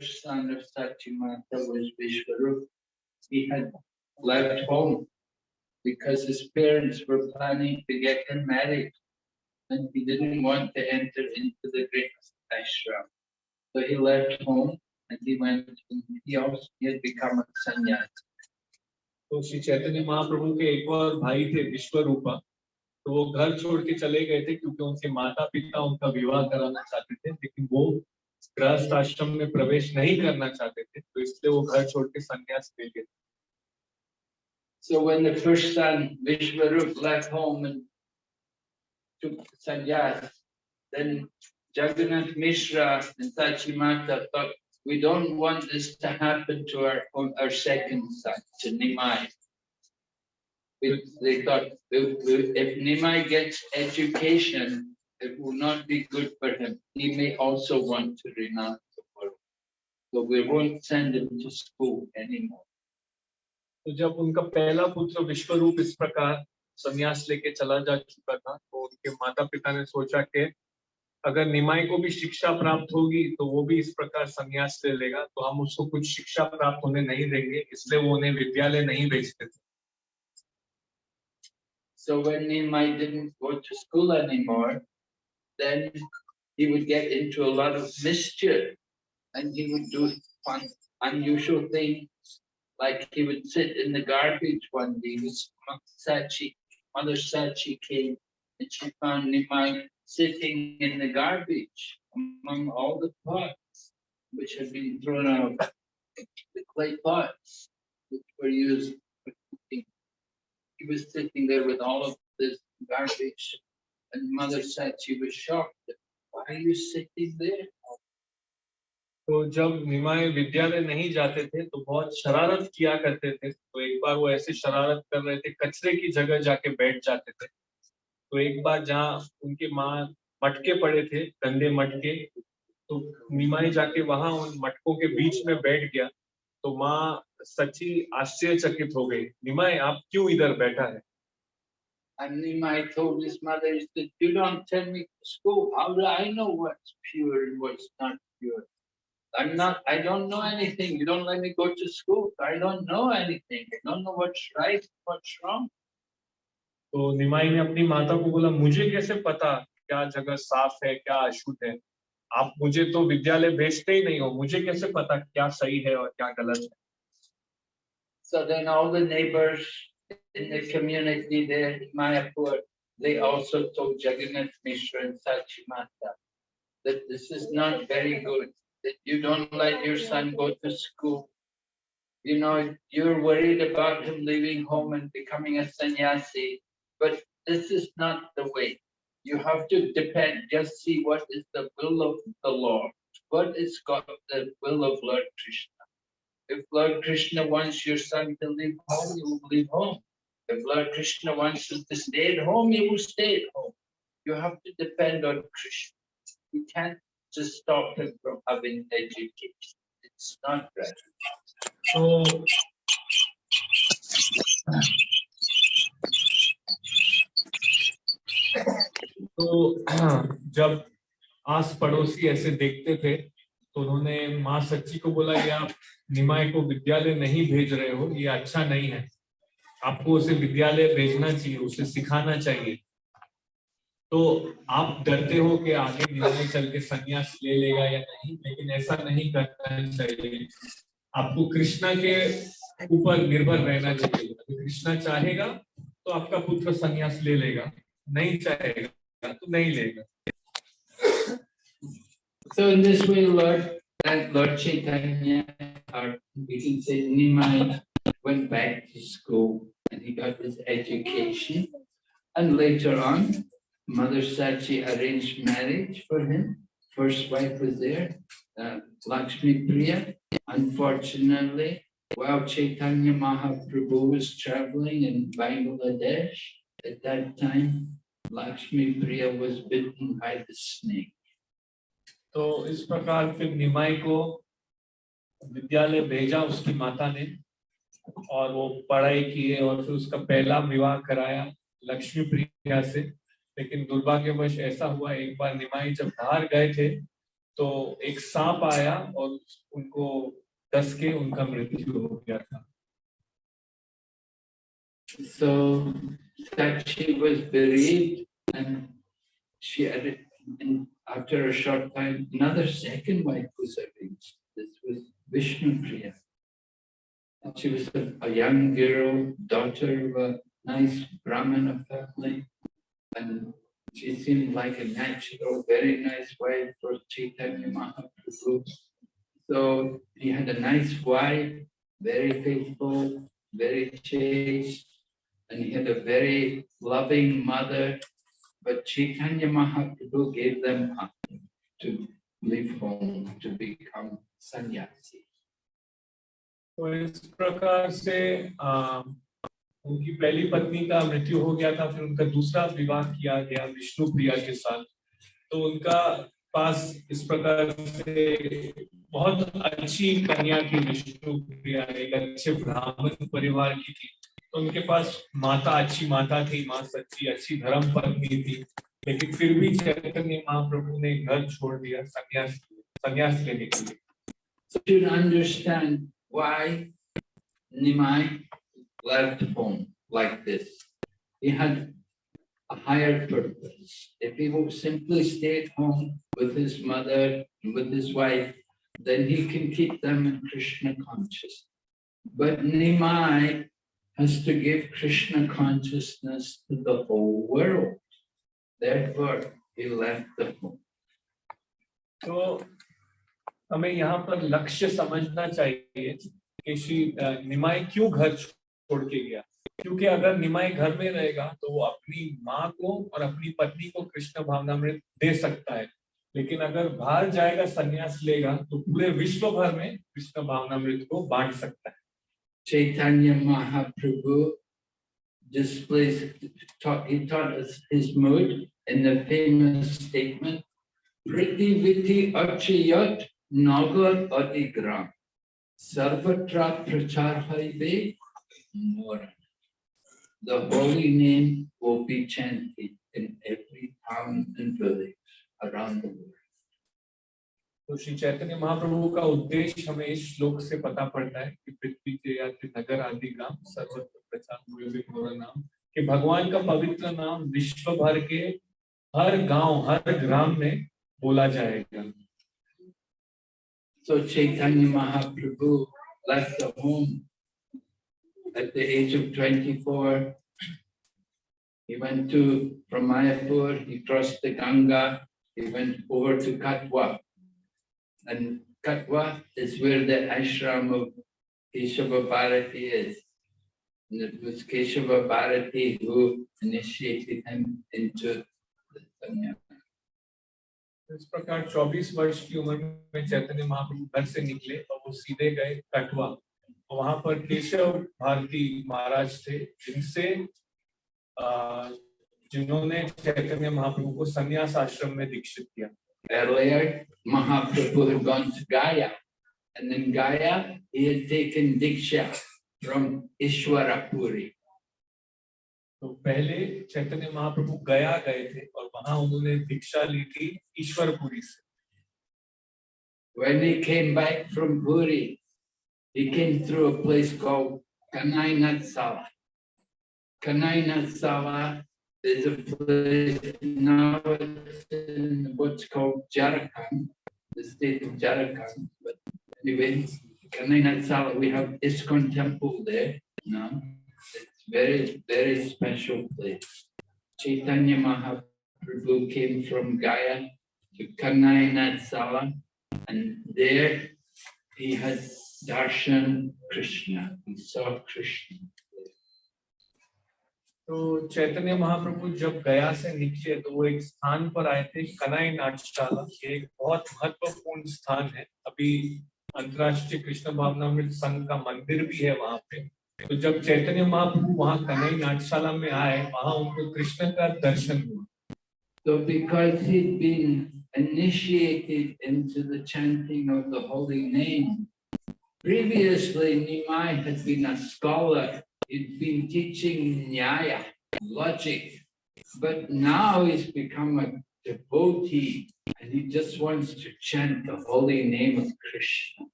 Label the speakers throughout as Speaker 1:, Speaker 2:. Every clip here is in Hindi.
Speaker 1: son of Sachimata was Vishwarup. He had left home because his parents were planning to get him married and he didn't want to enter into the great ashram. So he left home and he went, he also he had become a sannyasi.
Speaker 2: तो श्री चैतन्य महाप्रभु के एक और भाई थे विश्वरूपा तो वो घर छोड़ के चले गए थे क्योंकि उनके माता पिता उनका विवाह कराना चाहते थे लेकिन वो गृहस्थ आश्रम में प्रवेश नहीं करना चाहते थे तो इसलिए वो घर छोड़ के संन्यास ले गए
Speaker 1: So when the first son Vishwarup left home and took sannyas, then Jagannath Mishra and Sachimata thought, we don't want this to happen to our, our second son, to Nimai. We- They thought, if if Nimai gets education, it will not be good for him. He may also want to renounce the world. So we won't send him to school anymore.
Speaker 2: तो जब उनका पहला पुत्र विश्वरूप इस प्रकार संन्यास लेके चला जा चुका था तो उनके माता पिता ने सोचा कि अगर निमाई को भी शिक्षा प्राप्त होगी तो वो भी इस प्रकार संन्यास ले लेगा तो हम उसको कुछ शिक्षा प्राप्त होने नहीं देंगे इसलिए वो उन्हें विद्यालय नहीं भेजते थे
Speaker 1: So when Nimai didn't go to school anymore, then he would get into a lot of mischief and he would do fun, unusual things. Like he would sit in the garbage one day. His mother said she, mother said she came and she found Nimai sitting in the garbage among all the pots which had been thrown out. The clay pots which were used for cooking he was sitting there with all of this garbage. And mother said she was shocked. Why are you sitting there?
Speaker 2: तो जब निमाय विद्यालय नहीं जाते थे तो बहुत शरारत किया करते थे। तो एक बार वो ऐसे शरारत कर रहे थे, कचरे की जगह जाके बैठ जाते थे। तो एक बार जहाँ उनके माँ मटके पड़े थे, गंदे मटके तो निमाई जाके वहाँ उन मटकों के बीच में बैठ गया। तो माँ सच्ची आश्चर्यचकित हो गई। निमाई, आप क्यों इधर बैठा है?
Speaker 1: And Nimai told his mother, he said, you don't send me to school. How do I know what's pure and what's not pure? I'm not, I don't know anything. You don't let me go to school. I don't know anything. I don't know what's right, what's wrong.
Speaker 2: तो निमाई ने अपनी माता को बोला मुझे कैसे पता क्या जगह साफ़ है क्या अशुद्ध है आप मुझे तो विद्यालय भेजते ही नहीं हो मुझे कैसे पता क्या सही है और क्या गलत है
Speaker 1: So then all the neighbors in the community there in Mayapur, they also told Jagannath Mishra and Sachimata that this is not very good, that you don't let your son go to school. You know, you're worried about him leaving home and becoming a sannyasi, but this is not the way. You have to depend, just see what is the will of the Lord. What is God, the will of Lord Krishna? If Lord Krishna wants your son to leave home, you will leave home. If Lord Krishna wants you to stay at home, you will stay at home. You have to depend on Krishna. You can't just stop him from having education. It's not right.
Speaker 2: तो तो जब आस पड़ोसी ऐसे देखते थे तो उन्होंने माँ सच्ची को बोला कि आप निमाई को विद्यालय नहीं भेज रहे हो, ये अच्छा नहीं है। आपको उसे विद्यालय भेजना चाहिए, उसे सिखाना चाहिए। तो आप डरते हो कि आगे निमाई चल के संन्यास ले लेगा या नहीं, लेकिन ऐसा नहीं करना चाहिए। आपको कृष्णा के ऊपर निर्भर रहना चाहिए। कृष्णा चाहेगा तो आपका पुत्र संन्यास ले लेगा, नहीं चाहेगा तो नहीं लेगा।
Speaker 1: So in this way, Lord, Lord Chaitanya, we can say Nimai, went back to school and he got his education. And later on, Mother Sachi arranged marriage for him. First wife was there, uh, Lakshmi Priya. Unfortunately, while Chaitanya Mahaprabhu was traveling in Bangladesh, at that time, Lakshmi Priya was bitten by the snake.
Speaker 2: तो इस प्रकार फिर निमाई को विद्यालय भेजा उसकी माता ने और वो पढ़ाई किए और फिर उसका पहला विवाह कराया लक्ष्मी प्रिया से। लेकिन दुर्भाग्यवश ऐसा हुआ, एक बार निमाई जब धार गए थे तो एक सांप आया और उनको डस के उनका मृत्यु हो गया था।
Speaker 1: So she was buried and she and after a short time, another second wife was arranged. This was Vishnu Priya. And she was a, a young girl, daughter of a nice Brahmana family. And she seemed like a natural, very nice wife for Chaitanya Mahaprabhu. So he had a nice wife, very faithful, very chaste, and he had a very loving mother. But Chaitanya Mahaprabhu gave them up to leave home to become sannyasi.
Speaker 2: तो इस प्रकार से आ, उनकी पहली पत्नी का मृत्यु हो गया था फिर उनका दूसरा विवाह किया गया विष्णु प्रिया के साथ तो उनका पास इस प्रकार से बहुत अच्छी कन्या थी विष्णु प्रिया एक अच्छे ब्राह्मण परिवार की थी उनके पास माता अच्छी माता थी माँ सच्ची अच्छी धर्म पत्नी थी लेकिन फिर भी चैतन्य महाप्रभु ने घर छोड़ दिया संन्यास संन्यास लेने के लिए
Speaker 1: So you should understand why Nimai left home like this. He had a higher purpose. If he would simply stay at home with his mother and with his wife, then he can keep them in Krishna consciousness. But Nimai has to give Krishna consciousness to the whole world. Therefore, he left the home.
Speaker 2: तो हमें यहाँ पर लक्ष्य समझना चाहिए कि श्री निमाई क्यों घर छोड़ के गया क्योंकि अगर निमाई घर में रहेगा तो वो अपनी माँ को और अपनी पत्नी को कृष्ण भावनामृत दे सकता है लेकिन अगर बाहर जाएगा संन्यास लेगा तो पूरे विश्व भर में कृष्ण भावनामृत को बांट सकता है
Speaker 1: Chaitanya Mahaprabhu displays, taught, he taught us his mood in the famous statement, Priti Viti Achayat Nagar Adigram, Sarvatra Prachar Haive Mora. The holy name will be chanted in every town and village around the world.
Speaker 2: तो श्री चैतन्य महाप्रभु का उद्देश्य हमें इस श्लोक से पता पड़ता है कि पृथ्वी के यात्री नगर आदि ग्राम सर्वत्र प्रचार नाम कि भगवान का पवित्र नाम विश्व भर के हर गाँव हर ग्राम में बोला जाएगा
Speaker 1: age of 24. He went to, from Mayapur, he crossed the Ganga, he went over to Katwa. And Katwa is where the ashram of Keshava Bharati is. And it was Keshava Bharati who initiated him into the sannyasa.
Speaker 2: इस प्रकार 24 वर्ष की उम्र में चैतन्य महाप्रभु घर से निकले और वो सीधे गए कटवा वहाँ पर केशव भारती महाराज थे जिनसे जिन्होंने चैतन्य महाप्रभु को संन्यास आश्रम में दीक्षित किया
Speaker 1: Earlier, Mahaprabhu had gone to Gaya, and in Gaya, he had taken Diksha from Ishwarapuri.
Speaker 2: तो पहले चैतन्य महाप्रभु गया गए थे और वहां उन्होंने दीक्षा ली थी ईश्वरपुरी से
Speaker 1: When he came back from Puri, he came through a place called Kanai Natsala. is a place now in what's called Jharkhand, the state of Jharkhand. But anyway, Kanai Natsala, we have ISKCON temple there now. It's very, very special place. Chaitanya Mahaprabhu came from Gaya to Kanai Natsala. And there he had darshan Krishna, he saw Krishna.
Speaker 2: तो चैतन्य महाप्रभु जब गया से निकले तो वो एक स्थान पर आए थे कनाई नाट्यशाला ये एक बहुत महत्वपूर्ण स्थान है। अभी अंतर्राष्ट्रीय कृष्ण भावनामृत संघ का मंदिर भी है वहाँ पे। तो जब चैतन्य महाप्रभु वहाँ कनाई नाट्यशाला में आए वहाँ उनको कृष्ण का दर्शन हुआ।
Speaker 1: So because he'd been initiated into the chanting of the holy name, previously Nimai had been a scholar, he'd been teaching Nyaya, logic, but now he's become a devotee and he just wants to chant the holy name of Krishna.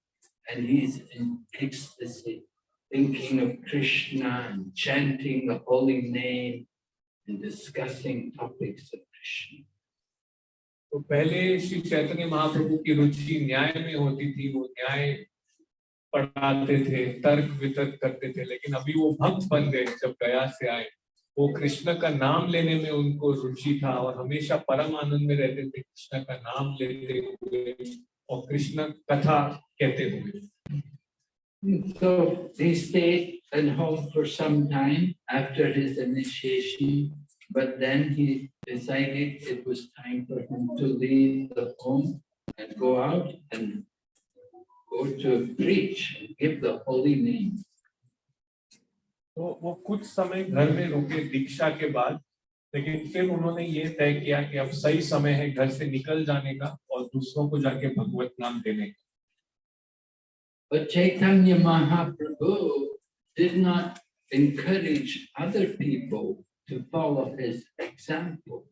Speaker 1: And he's in ecstasy, thinking of Krishna and chanting the holy name and discussing topics of Krishna.
Speaker 2: तो पहले श्री चैतन्य महाप्रभु की रुचि न्याय में होती थी वो न्याय पढ़ाते थे तर्क वितर्क करते थे लेकिन अभी वो भक्त बन गए जब गया से आए वो कृष्ण का नाम लेने में उनको रुचि था और हमेशा परम आनंद में रहते थे कृष्ण का नाम लेते हुए और कृष्ण कथा कहते हुए
Speaker 1: So he stayed at home for some time after his initiation, but then he decided it was time for him to leave the home and go out and go to preach and give the holy name.
Speaker 2: तो वो कुछ समय घर में रुके दीक्षा के बाद लेकिन फिर उन्होंने ये तय किया कि अब सही समय है घर से निकल जाने का और दूसरों को जाके भगवत नाम देने का
Speaker 1: But Chaitanya Mahaprabhu did not encourage other people to follow his example.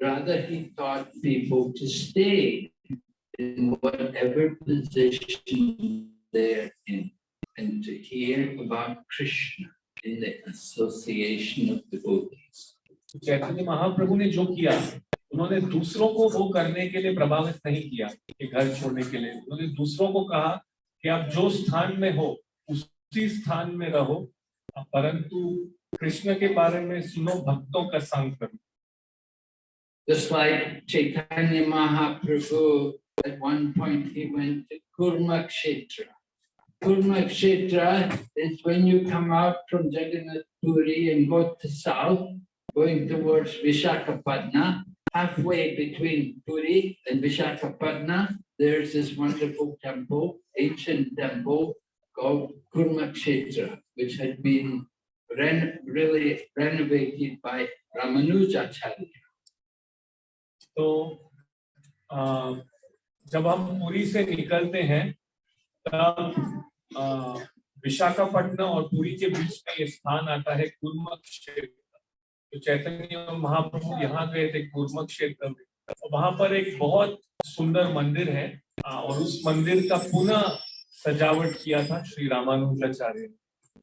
Speaker 1: Rather, he taught people to stay in whatever position they're in and to hear about Krishna in the association of devotees.
Speaker 2: तो चैतन्य महाप्रभु ने जो किया उन्होंने दूसरों को वो करने के लिए प्रभावित नहीं किया कि घर छोड़ने के लिए उन्होंने दूसरों को कहा कि आप जो स्थान में हो उसी स्थान में रहो परंतु कृष्ण के बारे में सुनो भक्तों का संग करो
Speaker 1: Just like Chaitanya Mahaprabhu, at one point he went to Kurmakshetra. Kurmakshetra is when you come out from Jagannath Puri and go to south, going towards Vishakhapatna. Halfway between Puri and Vishakhapatna, there's this wonderful temple, ancient temple called Kurmakshetra, which had been ren really renovated by Ramanujacharya.
Speaker 2: तो अ, uh, जब हम पुरी से निकलते हैं, तब विशाखापट्टनम और पुरी के बीच में ये स्थान आता है कुर्म क्षेत्र। तो चैतन्य महाप्रभु यहाँ गए थे कुर्म क्षेत्र में। और वहाँ पर एक बहुत सुंदर मंदिर है और उस मंदिर का पुनः सजावट किया था श्री रामानुजाचार्य ने।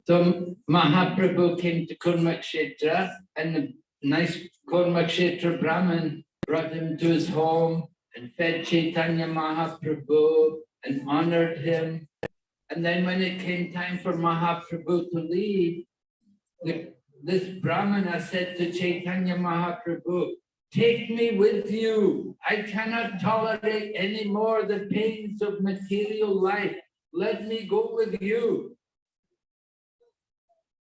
Speaker 1: So Mahaprabhu came to Kurmakshetra and the nice brought him to his home and fed Chaitanya Mahaprabhu and honored him. And then when it came time for Mahaprabhu to leave, the, this Brahmana said to Chaitanya Mahaprabhu, take me with you. I cannot tolerate any more the pains of material life. Let me go with you.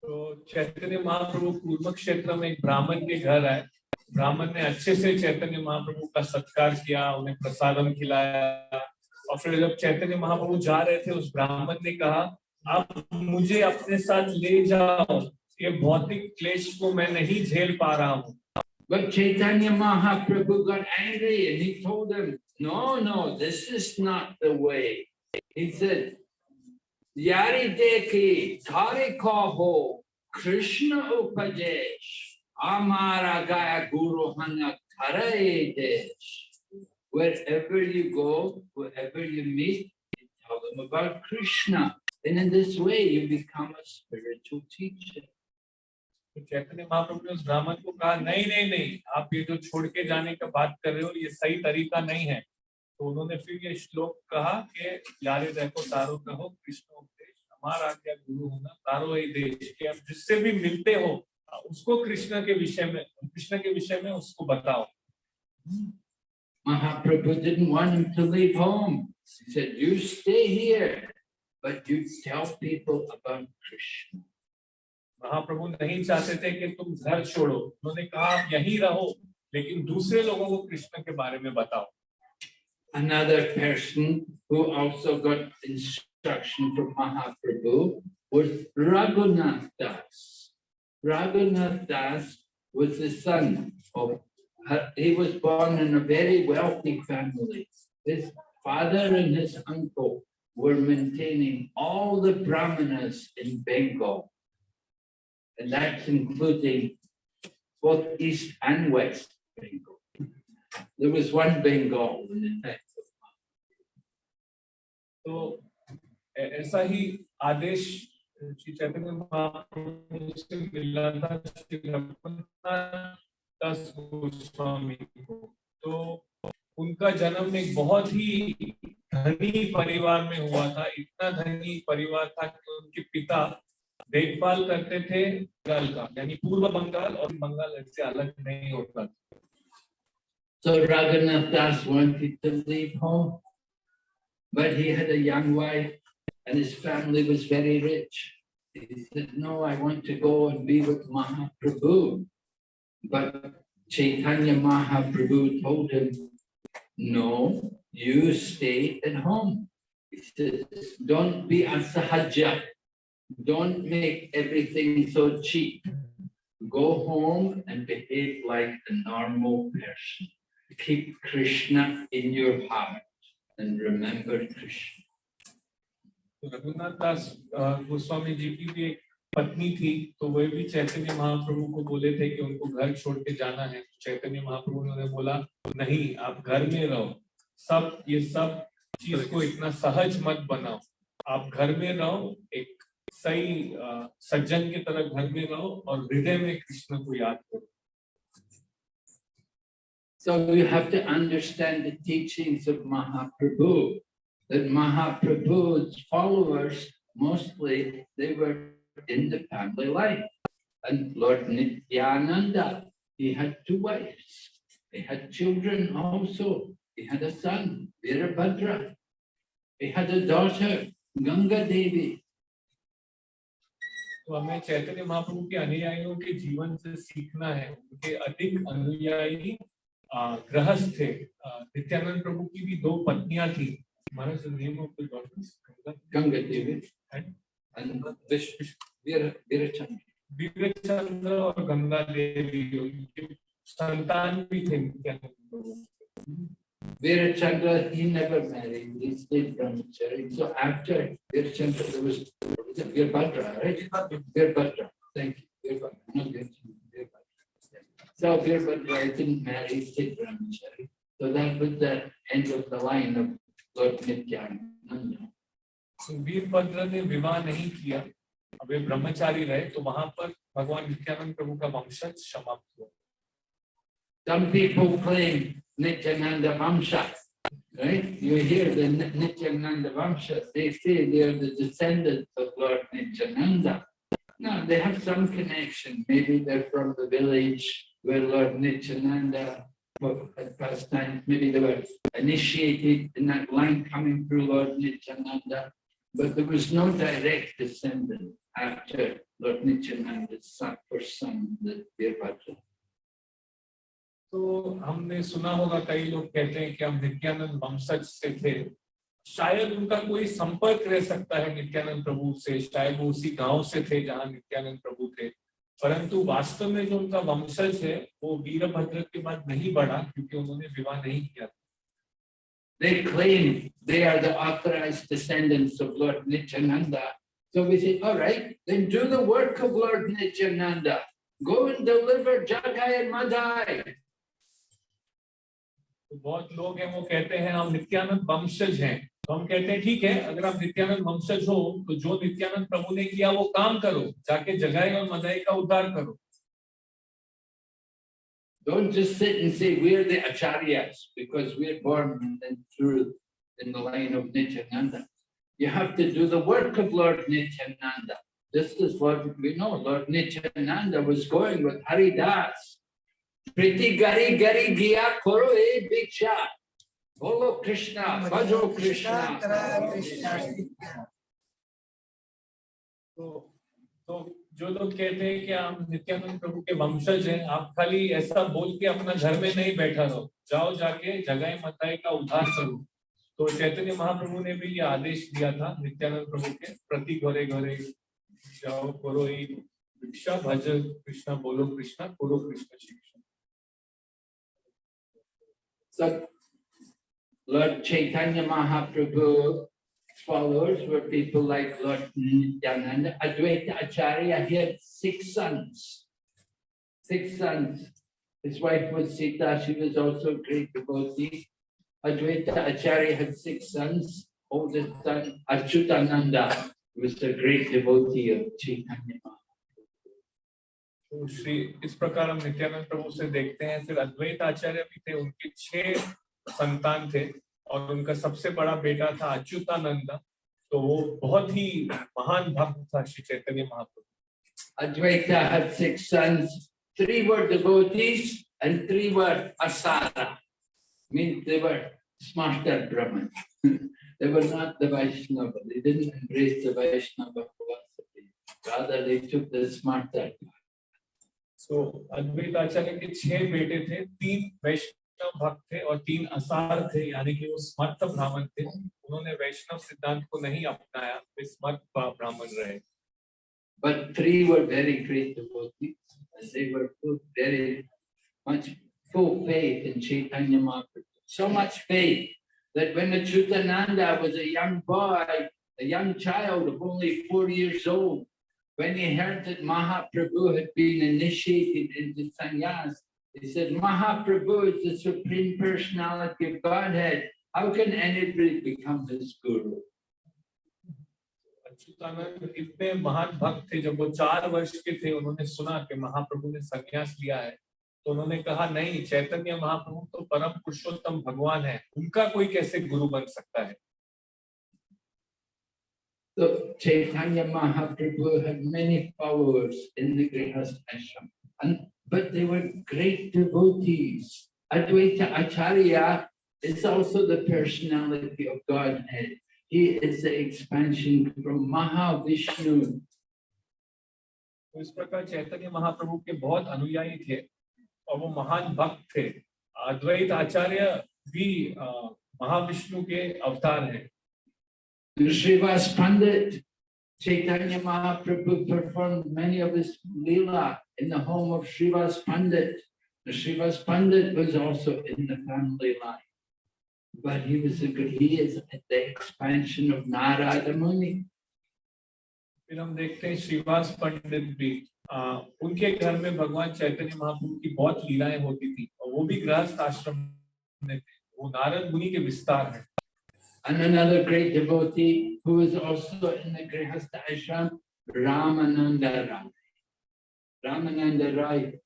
Speaker 2: तो चैतन्य महाप्रभु पूर्व क्षेत्र में एक ब्राह्मण के घर आए ब्राह्मण ने अच्छे से चैतन्य महाप्रभु का सत्कार किया उन्हें प्रसादम खिलाया और फिर जब चैतन्य महाप्रभु जा रहे थे उस ब्राह्मण ने कहा आप मुझे अपने साथ ले जाओ ये भौतिक क्लेश को मैं नहीं झेल पा रहा हूँ
Speaker 1: But Chaitanya Mahaprabhu got angry and he told him, no, no, this is not the way. He said, Yari deki tari kaho Krishna upadesh amara gaya guru hana karaye desh. Wherever you go, wherever you meet, you tell them about Krishna. And in this way, you become a spiritual teacher.
Speaker 2: तो चैतन्य महाप्रभु ने उस ब्राह्मण को कहा नहीं नहीं नहीं आप ये जो छोड़ के जाने का बात कर रहे हो ये सही तरीका नहीं है तो उन्होंने फिर ये श्लोक कहा कि यारे देखो तारो कहो कृष्ण उपदेश हमारा आज्ञा गुरु होना तारो ही देश कि आप जिससे भी मिलते हो उसको कृष्ण के विषय में कृष्ण के विषय में उसको बताओ
Speaker 1: Mahaprabhu didn't want him to leave home. He said, you stay here, but you tell people about Krishna.
Speaker 2: महाप्रभु नहीं चाहते थे कि तुम घर छोड़ो उन्होंने कहा आप यहीं रहो लेकिन दूसरे लोगों को कृष्ण के बारे में बताओ
Speaker 1: Another person who also got instruction from Mahaprabhu was Raghunath Das. Raghunath Das was the son of, he was born in a very wealthy family. His father and his uncle were maintaining all the brahmanas in Bengal. And that's including both east and west Bengal. There was one Bengal in the text.
Speaker 2: तो ऐ- ऐसा ही आदेश श्री चैतन्य महाप्रभु मिला था श्री दास गोस्वामी को तो उनका जन्म एक बहुत ही धनी परिवार में हुआ था इतना धनी परिवार था कि उनके पिता देखभाल करते थे बंगाल का, यानी पूर्व बंगाल और बंगाल इससे अलग नहीं होता था
Speaker 1: So, Raghunath Das wanted to leave home. But he had a young wife and his family was very rich. He said, no, I want to go and be with Mahaprabhu. But Chaitanya Mahaprabhu told him, no, you stay at home. He says, don't be a asahaja. Don't make everything so cheap. Go home and behave like a normal person. Keep Krishna in your heart and remember Krishna.
Speaker 2: तो रघुनाथ दास गोस्वामी जी की भी एक पत्नी थी तो वे भी चैतन्य महाप्रभु को बोले थे कि उनको घर छोड़ के जाना है। चैतन्य महाप्रभु ने उन्हें बोला, नहीं, आप घर में रहो। सब, ये सब चीज़ को इतना सहज मत बनाओ। आप घर में रहो, एक सही सज्जन की तरह घर में रहो और हृदय में कृष्ण को याद करो।
Speaker 1: So you have to understand the teachings of Mahaprabhu. That Mahaprabhu's followers, mostly, they were in the family life. And Lord Nityananda, he had two wives. He had children also. He had a son, Virabhadra. He had a daughter, Ganga Devi.
Speaker 2: तो हमें चैतन्य महाप्रभु के अनुयायियों के जीवन से सीखना है उनके अधिक अनुयायी अ, गृहस्थ थे अ, नित्यानंद प्रभु की भी दो पत्नियां थी what is the name of the goddess?
Speaker 1: Ganga Devi
Speaker 2: and,
Speaker 1: and
Speaker 2: Vishnu. Veerachandra. Veerachandra or Ganga Devi. Santan we think can
Speaker 1: Veerachandra, he never married. He stayed from brahmachari. So after Veerachandra, there was Veerbhadra, right? Veerbhadra. Thank you. Veerbhadra. No, Veerbhadra. So Veerbhadra, I think, married, stayed brahmachari. So that was the end of the line of Lord Nityananda.
Speaker 2: Virbhadra ने विवाह नहीं किया अब वे ब्रह्मचारी रहे तो वहां पर भगवान नित्यानंद प्रभु का वंशज समाप्त हुआ
Speaker 1: Some people claim Nityananda Vamsha, right? You hear the Ni- Nityananda Vamsha, they say they are the descendants of Lord Nityananda. No, they have some connection. Maybe they're from the village where Lord Nityananda wa- had passed time. Maybe they were initiated in that line coming through Lord Nityananda. But there was no direct descendant after Lord Nityananda's son, first son, the Virabhadra.
Speaker 2: तो हमने सुना होगा कई लोग कहते हैं कि हम नित्यानंद वंशज से थे शायद उनका कोई संपर्क रह सकता है नित्यानंद प्रभु से शायद वो उसी गाँव से थे जहाँ नित्यानंद प्रभु थे परंतु वास्तव में जो उनका वंशज है वो वीरभद्र के बाद नहीं बढ़ा क्योंकि उन्होंने विवाह नहीं किया
Speaker 1: They claim they are the authorized descendants of Lord Nityananda. So we say, all right, then do the work of Lord Nityananda. Go and deliver Jagai and Madai.
Speaker 2: तो बहुत लोग हैं वो कहते हैं हम नित्यानंद वंशज हैं तो हम कहते हैं ठीक है अगर आप नित्यानंद वंशज हो तो जो नित्यानंद प्रभु ने किया वो काम करो जाके जगाई और मदाई का उद्धार करो
Speaker 1: Don't just sit and say we're the acharyas because we're born and then through in the line of Nityananda. You have to do the work of Lord Nityananda. Just as Lord, we know Lord Nityananda was going with Hari Priti gari gari giya koro e biksha. Bolo Krishna, bhajo Krishna.
Speaker 2: तो तो जो लोग कहते हैं कि हम नित्यानंद प्रभु के वंशज हैं आप खाली ऐसा बोल के अपना घर में नहीं बैठा रहो जाओ जाके जगह मताई का उद्धार करो तो चैतन्य महाप्रभु ने भी ये आदेश दिया था नित्यानंद प्रभु के प्रति घरे घरे जाओ करो ही भिक्षा भज कृष्णा बोलो कृष्णा करो कृष्ण शिक्षा
Speaker 1: So Lord Chaitanya Mahaprabhu followers were people like Lord Nityananda, Advaita Acharya, he had six sons. Six sons. His wife was Sita, she was also a great devotee. Advaita Acharya had six sons. Oldest son, Achyutananda, was a great devotee of Chaitanya. Mahaprabhu.
Speaker 2: तो श्री इस प्रकार हम नित्यानंद प्रभु से देखते हैं फिर अद्वैत आचार्य भी थे उनके छह संतान थे और उनका सबसे बड़ा बेटा था अच्युतानंद तो वो बहुत ही महान भक्त था Shri Chaitanya Mahaprabhu
Speaker 1: Advaita had six sons. Three were devotees and three were asara. Means they were smarter Brahmins. they were not the Vaishnava. They didn't embrace the Vaishnava philosophy. Rather, they took the smarter.
Speaker 2: सो अद्वैत आचार्य के छह बेटे थे तीन वैष्णव भक्त थे और तीन असार थे यानी कि वो स्मर्थ ब्राह्मण थे उन्होंने वैष्णव सिद्धांत को नहीं अपनाया वे स्मर्थ ब्राह्मण रहे
Speaker 1: But three were very great devotees. And they were full, very much full faith in Chaitanya Mahaprabhu. So much faith that when Achyutananda was a young boy, a young child of only four years old, when he heard that Mahaprabhu had been initiated into sannyas, he said, Mahaprabhu is the supreme personality of Godhead. How can anybody become his guru?
Speaker 2: Achyutanand इतने महान भक्त थे जब वो चार वर्ष के थे उन्होंने सुना कि महाप्रभु ने संन्यास लिया है तो उन्होंने कहा नहीं चैतन्य महाप्रभु तो परम पुरुषोत्तम भगवान है उनका कोई कैसे गुरु बन सकता है
Speaker 1: So Chaitanya Mahaprabhu had many followers in the Grihastha ashram, and but they were great devotees. Advaita Acharya is also the personality of Godhead. He is the expansion from Mahavishnu.
Speaker 2: तो इस प्रकार चैतन्य महाप्रभु के बहुत अनुयायी थे और वो महान भक्त थे अद्वैत आचार्य भी महाविष्णु के अवतार हैं
Speaker 1: Srivas Pandit, Chaitanya Mahaprabhu performed many of his leela in the home of Srivas Pandit. Srivas Pandit was also in the family line. But he was a good, he is at the expansion of Narada Muni.
Speaker 2: फिर हम देखते हैं श्रीवास पंडित भी आ, उनके घर में भगवान चैतन्य महाप्रभु की बहुत लीलाएँ होती थी और वो भी गृहस्थ आश्रम में वो नारद मुनि के विस्तार हैं
Speaker 1: and another great devotee who is also in the Grihastha Ashram, Ramananda Rai. Ramananda Rai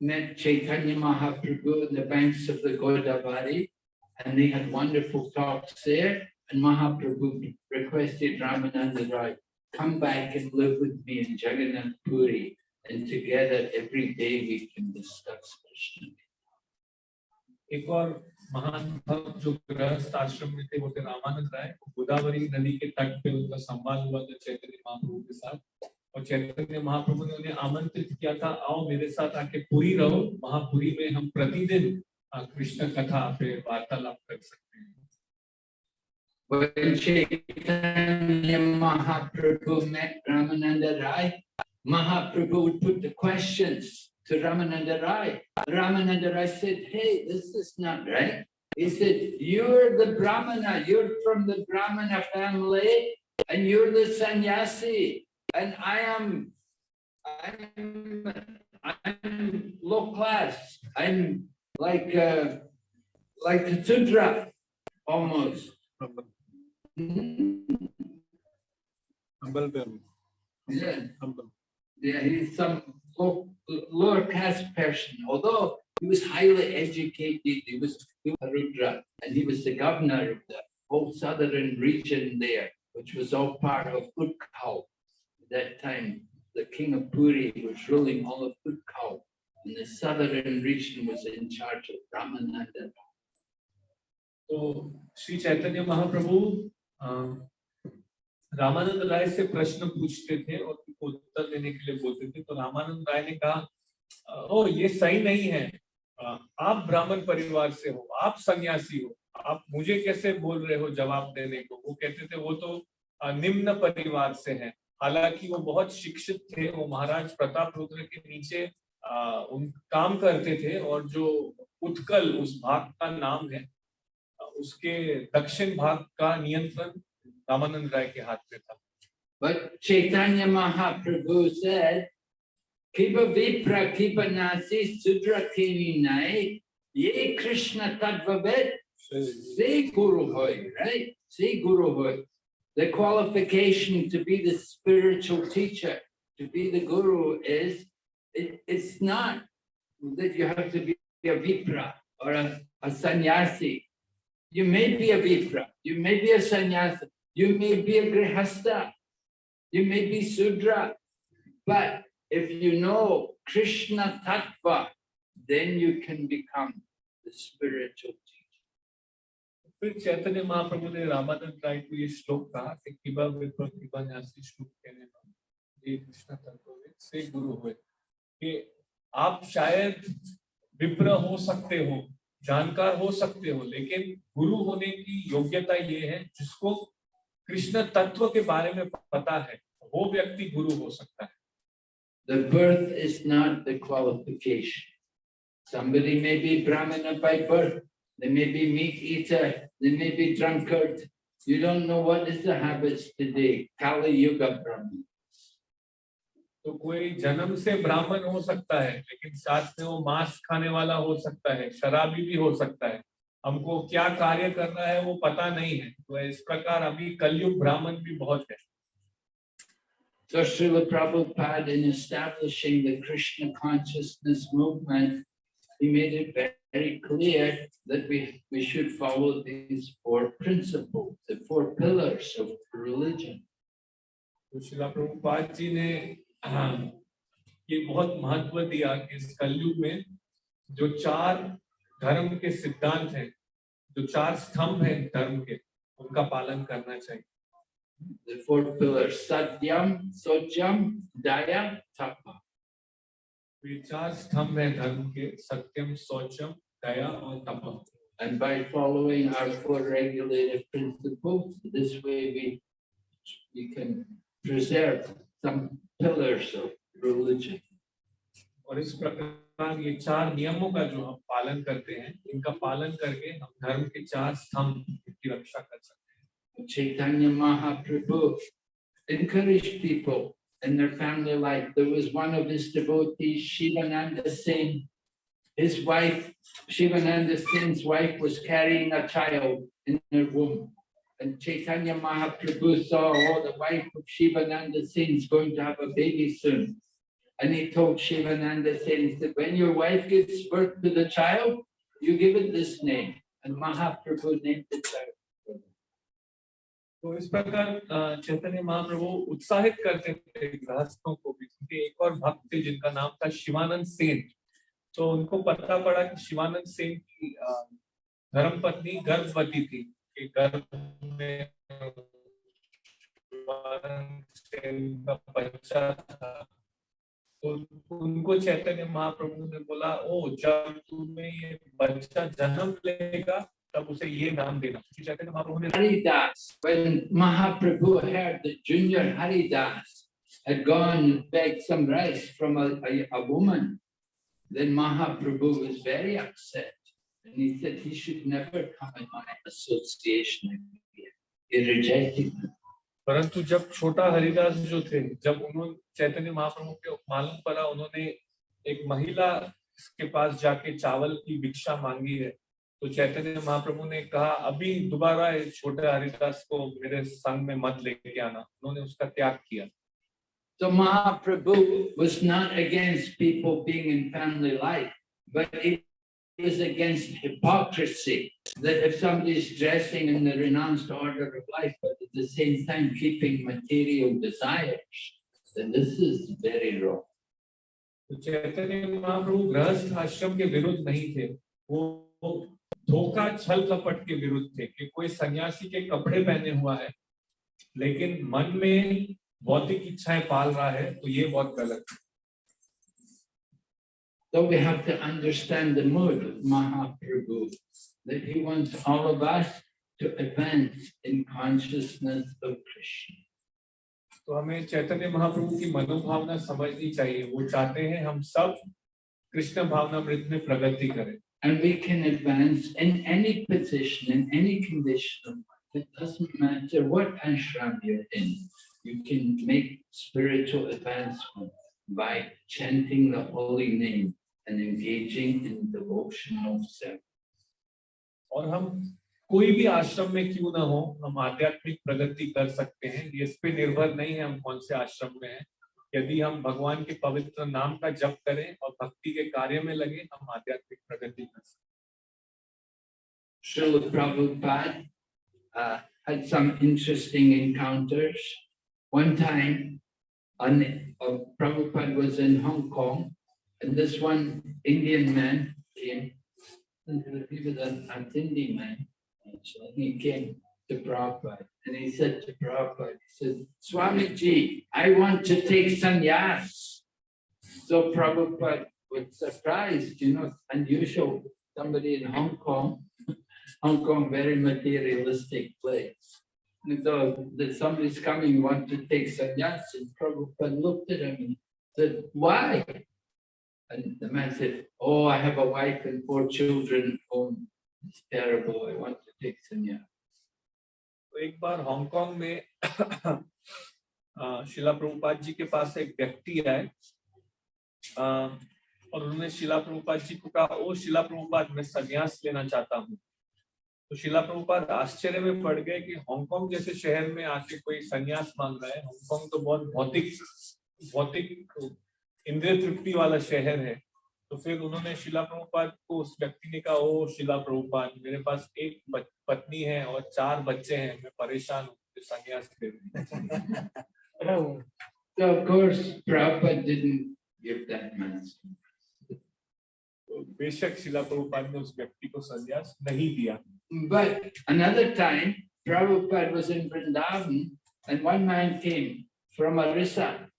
Speaker 1: met Chaitanya Mahaprabhu on the banks of the Godavari, and they had wonderful talks there. And Mahaprabhu requested Ramananda Rai, come back and live with me in Jagannath Puri, and together every day we can discuss Krishna.
Speaker 2: Before महान भक्त जो गृहस्थ आश्रम में थे वो थे रामानंद राय। गोदावरी नदी के तट पे उनका संवाद हुआ था चैतन्य महाप्रभु के साथ। और चैतन्य महाप्रभु ने उन्हें आमंत्रित किया था आओ मेरे साथ आके पुरी रहो महापुरी में हम प्रतिदिन कृष्ण कथा पे वार्तालाप कर सकते हैं।
Speaker 1: When Chaitanya Mahaprabhu met Ramananda Rai, to Ramananda Rai. Ramananda Rai said, hey, this is not right. He said, you're the Brahmana, you're from the Brahmana family, and you're the sannyasi, and I am, I'm, I'm low class. I'm like, uh, like a Sudra, almost. Yeah, yeah, he's some lower caste person, although he was highly educated, he was Rudra, and he was the governor of the whole southern region there, which was all part of Utkal. At that time, the king of Puri was ruling all of Utkal, and the southern region was in charge of Brahmananda.
Speaker 2: So, Sri Chaitanya Mahaprabhu um, Ramanand राय से प्रश्न पूछते थे और उनको उत्तर देने के लिए बोलते थे तो रामानंद राय ने कहा, ओ, ये सही नहीं है। आप ब्राह्मण परिवार से हो, आप सन्यासी हो, आप मुझे कैसे बोल रहे हो जवाब देने को? वो कहते थे, वो तो निम्न परिवार से है। हालाँकि वो बहुत शिक्षित थे, वो महाराज प्रताप रुद्र के नीचे उन, काम करते थे और जो उत्कल उस भाग का नाम है उसके दक्षिण भाग का नियंत्रण Ramanand Rai ke haath tha.
Speaker 1: But Chaitanya Mahaprabhu said, "Kipa Vipra kipa Nasi Sudra Kini Nai Ye Krishna Tattva Ved Se Guru Hoy, right? Se Guru Hoy. The qualification to be the spiritual teacher, to be the guru is, it, it's not that you have to be a vipra or a, a sannyasi. You may be a vipra, you may be a sannyasi, you may be a Grihasta, you may be Sudra, but if you know Krishna Tattva, then you can become the spiritual teacher.
Speaker 2: आप शायद विप्र हो सकते हो जानकार हो सकते हो लेकिन गुरु होने की योग्यता ये है जिसको कृष्ण तत्व के बारे में पता है वो व्यक्ति गुरु हो सकता है
Speaker 1: The birth is not the qualification. Somebody may be Brahmana by birth, they may be meat eater, they may be drunkard. You don't know what is the habits today, Kali Yuga Brahman.
Speaker 2: तो कोई जन्म से ब्राह्मण हो सकता है लेकिन साथ में वो मांस खाने वाला हो सकता है शराबी भी हो सकता है हमको क्या कार्य करना है वो पता नहीं है तो इस प्रकार अभी कलयुग ब्राह्मण भी बहुत है
Speaker 1: So Srila Prabhupada in establishing the Krishna consciousness movement, he made it very clear that we, we should follow these four principles, the four pillars of religion.
Speaker 2: तो प्रभुपाद जी ने हाँ, ये बहुत महत्व दिया कि इस कलयुग में जो चार धर्म के सिद्धांत हैं जो चार स्तंभ हैं धर्म के उनका पालन करना चाहिए
Speaker 1: The four pillars, Satyam, Sojam, Daya, Tapa.
Speaker 2: ये चार स्तंभ हैं धर्म के सत्यम शौचम दया और तप
Speaker 1: And by following our four regulated principles, this way we, we can preserve some pillars of religion.
Speaker 2: और इस प्रकार ये चार नियमों का जो हम पालन करते हैं इनका पालन करके हम धर्म के चार स्तंभ की रक्षा कर सकते हैं
Speaker 1: Chaitanya Mahaprabhu encouraged people in their family life. There was one of his devotees, Shivananda Singh. His wife, Shivananda Singh's wife was carrying a child in her womb. And Chaitanya Mahaprabhu saw, oh, the wife of Shivananda Singh is going to have a baby soon. And he told Shivananda Singh that when your wife gives birth to the child, you give it this name. And Mahaprabhu named the child.
Speaker 2: तो इस प्रकार चैतन्य महाप्रभु उत्साहित करते थे गृहस्थों को भी क्योंकि एक और भक्त थे जिनका नाम था शिवानंद सेन तो उनको पता पड़ा कि शिवानंद सेन की अ, धर्मपत्नी गर्भवती थी कि गर्भ में शिवानंद सेन का बच्चा था तो उनको चैतन्य महाप्रभु ने बोला ओ जब तुम्हें ये बच्चा जन्म लेगा तब उसे ये नाम देना चैतन्य महाप्रभु ने
Speaker 1: Haridas, when Mahaprabhu heard had gone and begged some rice from a, a, a woman, then Mahaprabhu was very upset. And he said he should never come in my association again. He rejected them.
Speaker 2: परंतु जब छोटा हरिदास जो थे जब उन्होंने चैतन्य महाप्रभु के मालूम पड़ा उन्होंने एक महिला के पास जाके चावल की भिक्षा मांगी है तो चैतन्य महाप्रभु ने कहा अभी दोबारा छोटे हरिदास को मेरे संग में मत लेके आना। उन्होंने उसका त्याग किया।
Speaker 1: So Mahaprabhu was not against people being in family life, but he was against hypocrisy. That if somebody is dressing in the renounced order of life, but at the same time keeping material desires, then this is very wrong.
Speaker 2: तो चैतन्य महाप्रभु गृहस्थ आश्रम के विरुद्ध नहीं थे वो धोखा छल कपट के विरुद्ध थे कि कोई सन्यासी के कपड़े पहने हुआ है लेकिन मन में भौतिक इच्छाएँ पाल रहा है तो ये बहुत गलत है
Speaker 1: So we have to understand the mood of Mahaprabhu, that he wants all of us to advance in consciousness of Krishna.
Speaker 2: तो हमें चैतन्य महाप्रभु की मनोभावना समझनी चाहिए वो चाहते हैं हम सब कृष्ण भावनामृत में प्रगति करें
Speaker 1: And we can advance in any position, in any condition of life. It doesn't matter what ashram you're in. You can make spiritual advancement by chanting the holy name and engaging in devotion of hmm.
Speaker 2: और हम कोई भी आश्रम में क्यों ना हो हम आध्यात्मिक प्रगति कर सकते हैं। ये इस पर निर्भर नहीं है हम कौन से आश्रम में हैं। यदि हम भगवान के पवित्र नाम का जप करें और भक्ति के कार्य में लगे हम आध्यात्मिक प्रगति कर सकते
Speaker 1: Srila Prabhupada uh, had some interesting encounters. One time, on, uh, Prabhupada was in Hong Kong. And this one Indian man came, and he was an, Indian man, actually. He came to Prabhupada, and he said to Prabhupada, he said, Swamiji, I want to take sannyas. So Prabhupada was surprised, you know, unusual, somebody in Hong Kong Hong Kong, very materialistic place. And so that somebody's coming, want to take sannyas, and Prabhupada looked at him and said, why? And the man said, oh, I have a wife and four children home. It's terrible, I want to take sannyas.
Speaker 2: तो एक बार हांगकांग में शिला प्रभुपाद जी के पास एक व्यक्ति आए और उन्होंने शिला प्रभुपाद जी को कहा ओ शिला प्रभुपाद मैं संन्यास लेना चाहता हूँ तो शिला प्रभुपाद आश्चर्य में पड़ गए कि हांगकांग जैसे शहर में आके कोई संन्यास मांग रहा है हांगकांग तो बहुत भौतिक भौतिक इंद्रिय तृप्ति वाला शहर है तो फिर उन्होंने शिला प्रभुपाद को उस व्यक्ति ने कहा ओ शिला प्रभुपाद मेरे पास एक पत्नी है और चार बच्चे हैं मैं परेशान हूँ मुझे संन्यास दो।
Speaker 1: Oh. So of course, Prabhupada didn't give that man.
Speaker 2: तो बेशक शिला प्रभुपाद ने उस व्यक्ति को संन्यास नहीं दिया
Speaker 1: But another time, Prabhupada was in Vrindavan and one man came from Orissa.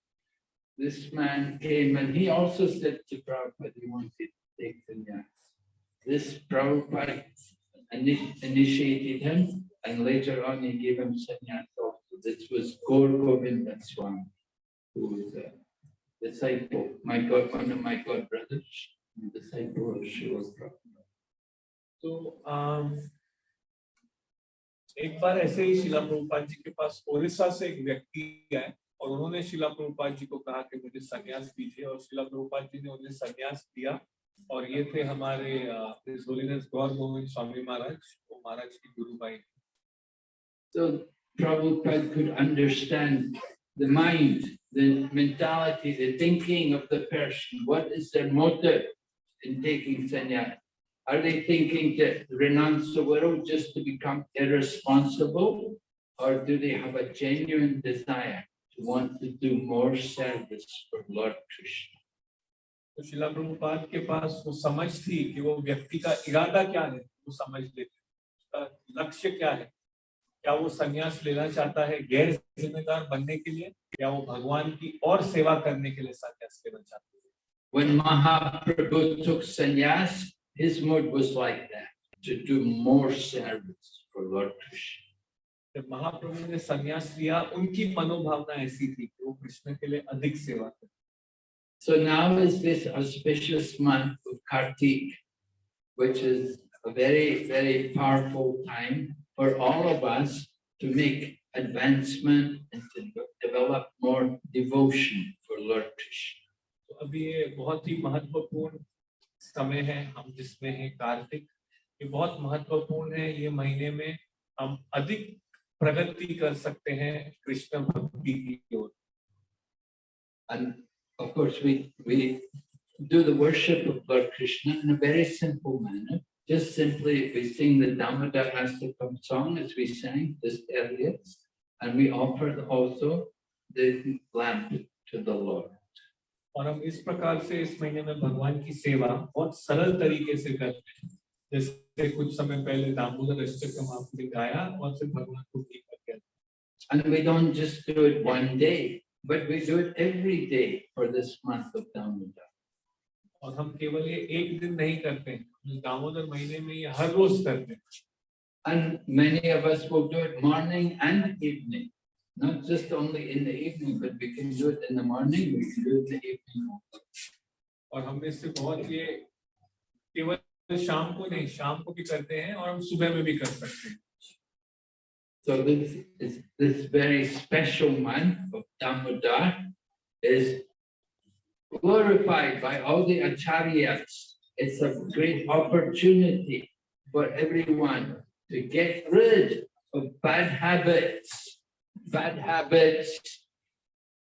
Speaker 1: This man came and he also said to Prabhupada, he wanted to take sannyas. This Prabhupada ini- initiated him and later on he gave him sannyas also. This was Gaur Govinda Swami, who was a disciple, my God, one of my God brothers, a disciple of Srila Prabhupada.
Speaker 2: तो अम, एक बार ऐसे ही शिला प्रभुपाद जी के पास ओडिशा से एक व्यक्ति आए और उन्होंने शिला प्रभुपाद जी को कहा कि मुझे संन्यास दीजिए और शिला प्रभुपाद जी ने उन्हें संन्यास दिया और ये थे हमारे His Holiness गौर गोविंद स्वामी महाराज वो महाराज की गुरु भाई
Speaker 1: So Prabhupada could understand the mind, the mentality, the thinking of the person. What is their motive in taking sannyas? Are they thinking to renounce the world just to become irresponsible? Or do they have a genuine desire to want to do more service for Lord Krishna?
Speaker 2: तो शिला प्रभुपाद के पास वो समझ थी कि वो व्यक्ति का इरादा क्या है वो समझ लेते उसका लक्ष्य क्या है क्या वो संन्यास लेना चाहता है गैर जिम्मेदार बनने के लिए या वो भगवान की और सेवा करने के लिए संन्यास लेना चाहता है
Speaker 1: When Mahaprabhu took sannyas, his mood was like that, to do more service for Lord Krishna.
Speaker 2: जब महाप्रभु ने संन्यास लिया उनकी मनोभावना ऐसी थी कि वो कृष्ण के लिए अधिक सेवा करें
Speaker 1: So now is this auspicious month of Kartik, which is a very, very powerful time for all of us to make advancement and to develop more devotion for Lord Krishna.
Speaker 2: तो अभी ये बहुत ही महत्वपूर्ण समय है हम जिसमें है कार्तिक ये बहुत महत्वपूर्ण है ये महीने में हम अधिक प्रगति कर सकते हैं कृष्ण भक्ति की ओर
Speaker 1: And of course, we, we do the worship of Lord Krishna in a very simple manner. Just simply, we sing the Damodar Astakam song as we sang this earlier. And we offer also the lamp to the Lord.
Speaker 2: और हम इस प्रकार से इस महीने में भगवान की सेवा बहुत सरल तरीके से करते हैं जैसे कुछ समय पहले दामोदर अष्टकम आपने गाया और फिर भगवान को गीत करके
Speaker 1: And we don't just do it one day, but we do it every day for this month of Damodar.
Speaker 2: और हम केवल ये एक दिन नहीं करते हैं दामोदर महीने में ये हर रोज करते हैं
Speaker 1: And many of us will do it morning and evening. Not just only in the evening, but we can do it in the morning, we can do it in the evening.
Speaker 2: और हम इससे बहुत ये केवल शाम को नहीं शाम को भी करते हैं और हम सुबह में भी कर सकते हैं
Speaker 1: So this is this very special month of Damodar is glorified by all the acharyas. It's a great opportunity for everyone to get rid of bad habits. Bad habits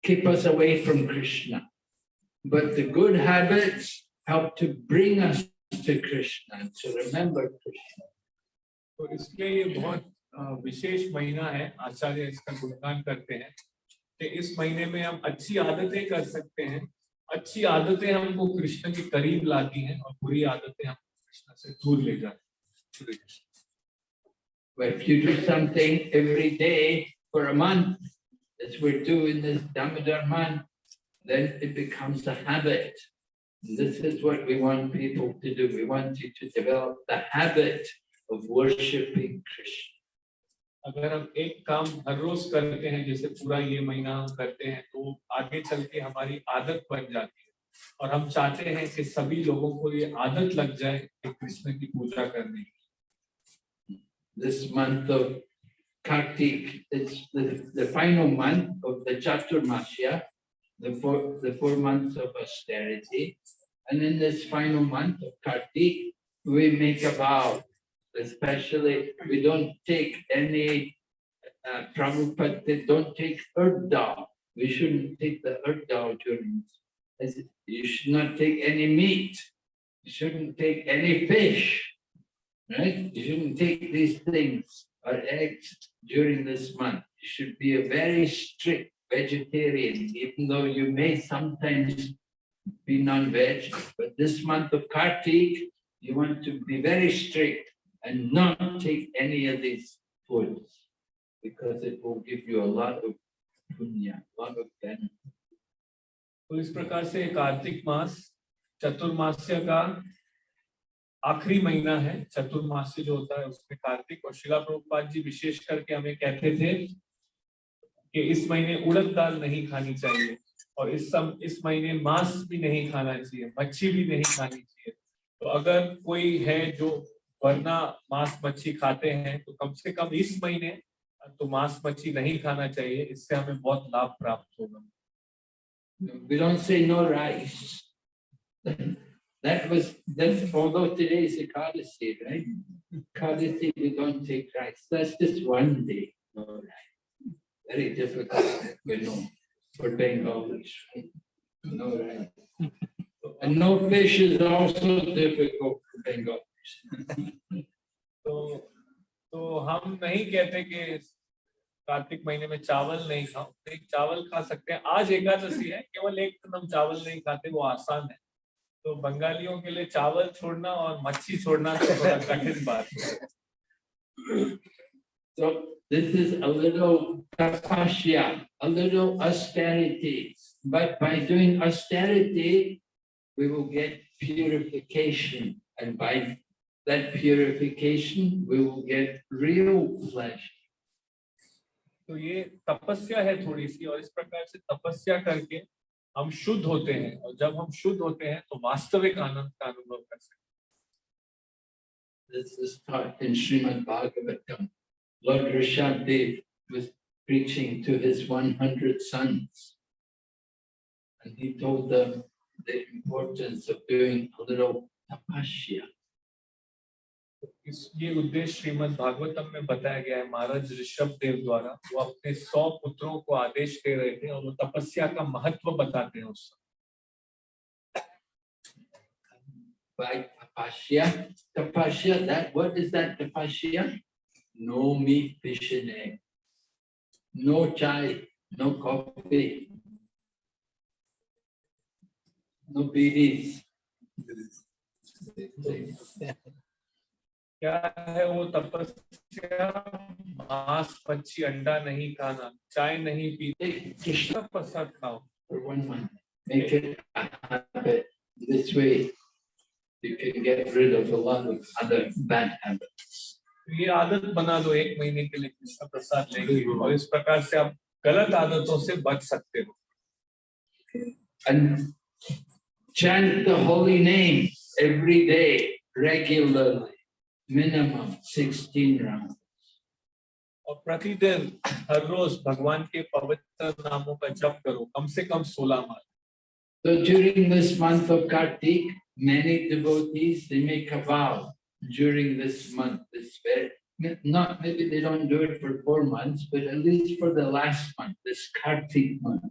Speaker 1: keep us away from Krishna. But the good habits help to bring us to Krishna, to remember Krishna.
Speaker 2: तो इसलिए ये बहुत अ, विशेष महीना है आचार्य इसका गुणगान करते हैं कि इस महीने में हम अच्छी आदतें कर सकते हैं अच्छी आदतें हमको कृष्ण के करीब लाती हैं और बुरी आदतें हमको कृष्ण से दूर ले जाती हैं
Speaker 1: But if you do something every day for a month, as we're doing this Damodar month, then it becomes a habit. this is what we want people to do. We want you to develop the habit of worshipping Krishna.
Speaker 2: अगर हम एक काम हर रोज करते हैं जैसे पूरा ये महीना करते हैं तो आगे चल के हमारी आदत बन जाती है और हम चाहते हैं कि सभी लोगों को ये आदत लग जाए कि कृष्ण की पूजा करने की
Speaker 1: this month of Kartik it's the final month of the Chaturmasya the four months of austerity And in this final month of Kartik, we make a vow, especially, we don't take any, uh, Prabhupada, don't take earth dal. We shouldn't take the earth dal during, this. you should not take any meat. You shouldn't take any fish. Right? You shouldn't take these things or eggs during this month. You should be a very strict vegetarian, even though you may sometimes be non-veg. But this month of Kartik, you want to be very strict and not take any of these foods because it will give you a lot of punya, a lot of benefit.
Speaker 2: तो इस प्रकार से कार्तिक मास चतुर्मास्य का आखिरी महीना है चतुर्मास्य जो होता है उसमें कार्तिक और शिला प्रभुपाद जी विशेष करके हमें कहते थे कि इस महीने उड़द दाल नहीं खानी चाहिए और इस सम इस महीने मांस भी नहीं खाना चाहिए मच्छी भी नहीं खानी चाहिए तो अगर कोई है जो वरना मांस मच्छी खाते हैं तो कम से कम इस महीने तो मांस मच्छी नहीं खाना चाहिए इससे हमें बहुत लाभ प्राप्त होगा
Speaker 1: no. That was, that's although today is Ekadasi, right? Ekadasi, we don't take rice. That's just one day, no rice. Very difficult, we know, for right? No rice. And no fish is also difficult for Bengalis.
Speaker 2: तो तो हम नहीं कहते कि कार्तिक महीने में चावल नहीं खाओ एक चावल खा सकते हैं आज एकादशी है केवल एक दिन हम चावल नहीं खाते वो आसान है तो बंगालियों के लिए चावल छोड़ना और मच्छी छोड़ना तो थोड़ा कठिन बात है
Speaker 1: So this is a little tapasya, a little austerity. But by doing austerity, we will get purification. And by that purification, we will get real pleasure.
Speaker 2: तो ये तपस्या है थोड़ी सी और इस प्रकार से तपस्या करके हम शुद्ध होते हैं और जब हम शुद्ध होते हैं तो वास्तविक आनंद का अनुभव कर सकते हैं
Speaker 1: This is taught in Srimad Bhagavatam. Lord Rishabdev was preaching to his 100 sons. And he told them the importance of doing a little tapasya.
Speaker 2: इस ये उद्देश्य श्रीमद् भागवतम में बताया गया है महाराज ऋषभ देव द्वारा वो अपने सौ पुत्रों को आदेश दे रहे थे और वो तपस्या का महत्व बताते हैं उस समय
Speaker 1: by tapasya. Tapasya, that, what is that tapasya? No meat, fish and egg. No chai, no coffee. No bidis.
Speaker 2: क्या है वो तपस्या मांस मच्छी अंडा नहीं खाना चाय नहीं पीते
Speaker 1: Take Krishna
Speaker 2: कृष्ण प्रसाद खाओ
Speaker 1: for one month. Make it a habit. This way, you can get rid of a lot of other bad habits.
Speaker 2: तो ये आदत बना दो एक महीने के लिए कृष्ण प्रसाद लेंगे और इस प्रकार से आप गलत आदतों से बच सकते हो
Speaker 1: And chant the holy name every day regularly, minimum 16 rounds.
Speaker 2: और प्रतिदिन हर रोज भगवान के पवित्र नामों का जप करो कम से कम सोलह बार
Speaker 1: So during this month of Kartik, many devotees, they make a vow during this month, this very, not, maybe they don't do it for four months, but at least for the last month, this Kartik month,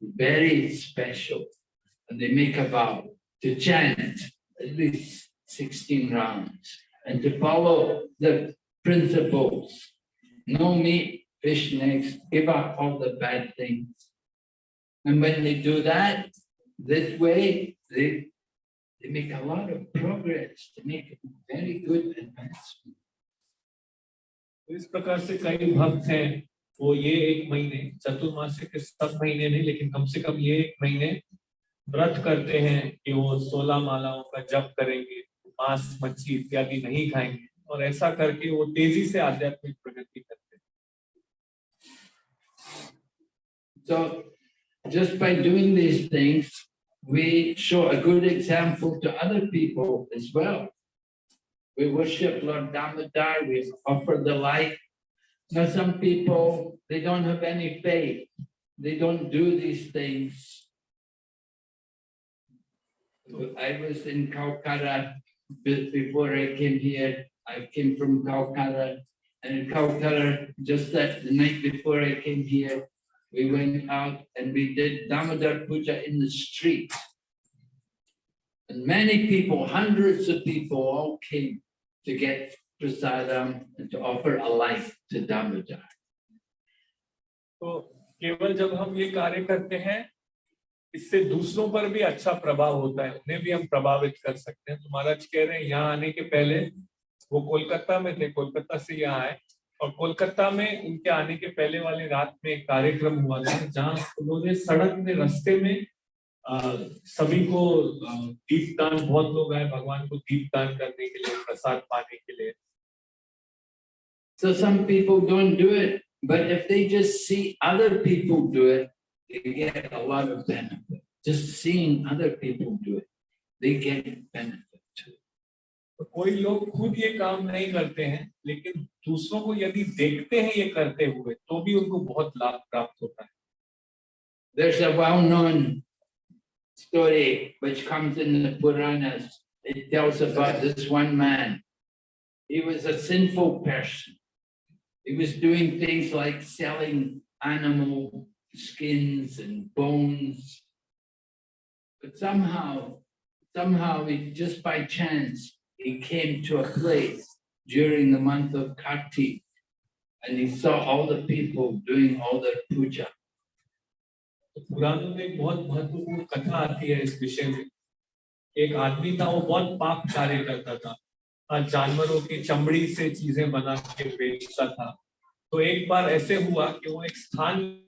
Speaker 1: very special. And they make a vow to chant at least sixteen rounds and to follow the principles. No meat, fish eggs, give up all the bad things. And when they do that, this way, they, they make a lot of progress, they make very good advancement.
Speaker 2: तो इस प्रकार से कई भक्त हैं वो ये एक महीने चतुर्मास्य के सब महीने नहीं लेकिन कम से कम ये एक महीने व्रत करते हैं कि वो सोलह मालाओं का जप करेंगे मांस मच्छी इत्यादि नहीं खाएँगे और ऐसा करके वो तेज़ी से आध्यात्मिक प्रगति करते हैं
Speaker 1: So just by doing these things, we show a good example to other people as well. We worship Lord Damodar, we offer the light. Now, some people, they don't have any faith. They don't do these things. I was in Calcutta before I came here. I came from Calcutta. And in Calcutta, just that the night before I came here, we went out and we did Damodar Puja in the street. And many people, hundreds of people all came to get prasadam and to offer a life to Damodar.
Speaker 2: तो केवल जब हम ये कार्य करते हैं इससे दूसरों पर भी अच्छा प्रभाव होता है उन्हें भी हम प्रभावित कर सकते हैं तो महाराज कह रहे हैं यहाँ आने के पहले वो कोलकाता में थे कोलकाता से यहाँ आए और कोलकाता में उनके आने के पहले वाली रात में एक कार्यक्रम हुआ था जहाँ उन्होंने सड़क में रास्ते में अ, सभी को अ, दीपदान बहुत लोग आए भगवान को दीपदान करने के लिए प्रसाद पाने के लिए
Speaker 1: So some people don't do it, but if they just see other people do it, they get a lot of benefit. Just seeing other people do it, they get benefit.
Speaker 2: तो कोई लोग खुद ये काम नहीं करते हैं लेकिन दूसरों को यदि देखते हैं ये करते हुए तो भी उनको बहुत लाभ प्राप्त होता है
Speaker 1: There's a well-known story which comes in the Puranas. It tells about this one man. He was a sinful person. He was doing things like selling animal skins and bones. But somehow, somehow, he, just by chance, he came to a place during the month of Kartik. And he saw all the people doing all their puja.
Speaker 2: जानवरों की चमड़ी से चीज़ें बना के बेचता था तो एक बार ऐसे हुआ कि वो एक स्थान